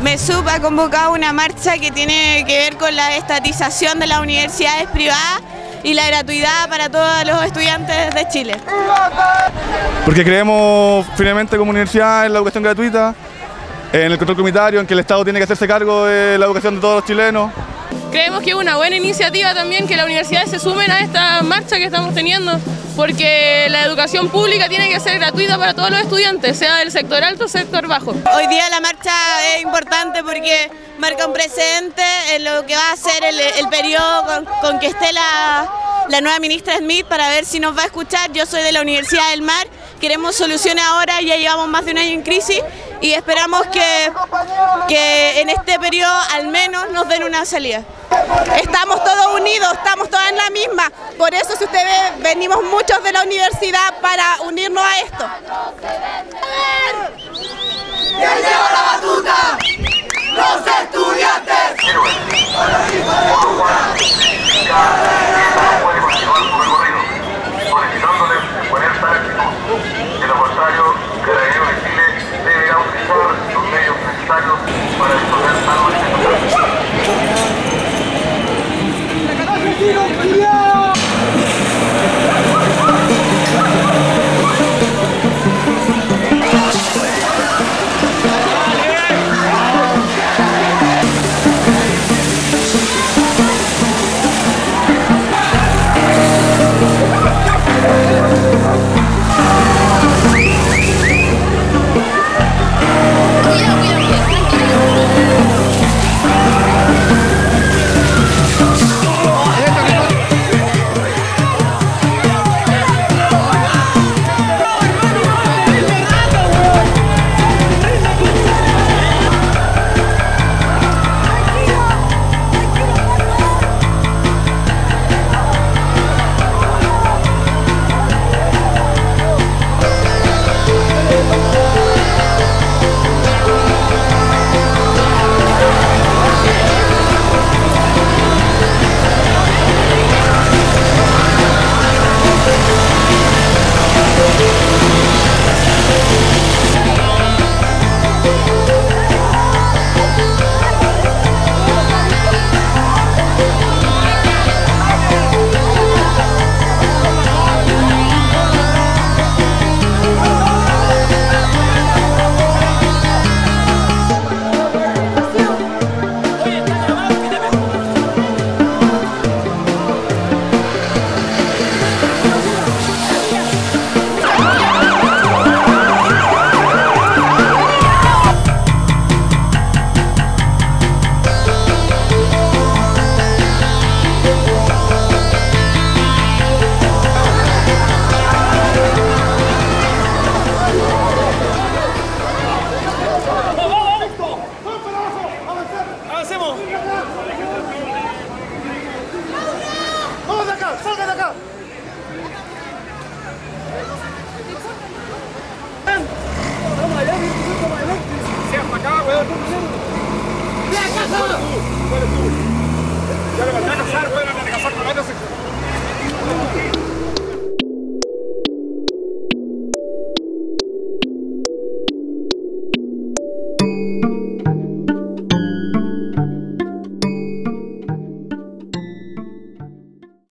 UNESUB ha convocado una marcha que tiene que ver con la estatización de las universidades privadas y la gratuidad para todos los estudiantes de Chile. Porque creemos finalmente como universidad en la educación gratuita, en el control comunitario, en que el Estado tiene que hacerse cargo de la educación de todos los chilenos. Creemos que es una buena iniciativa también que las universidades se sumen a esta marcha que estamos teniendo, porque la educación pública tiene que ser gratuita para todos los estudiantes, sea del sector alto o sector bajo. Hoy día la marcha es importante porque marca un precedente en lo que va a ser el, periodo con, con, que esté la, la nueva ministra Smith para ver si nos va a escuchar. Yo soy de la Universidad del Mar, queremos soluciones ahora, ya llevamos más de un año en crisis y esperamos que, que en este periodo al menos nos den una salida. Estamos todos unidos, estamos todas en la misma, por eso si usted ve, venimos muchos de la universidad para unirnos a esto. ¡Ya lleva la batuta! ¡Los estudiantes! Tiro, Olha tu! Olha tu!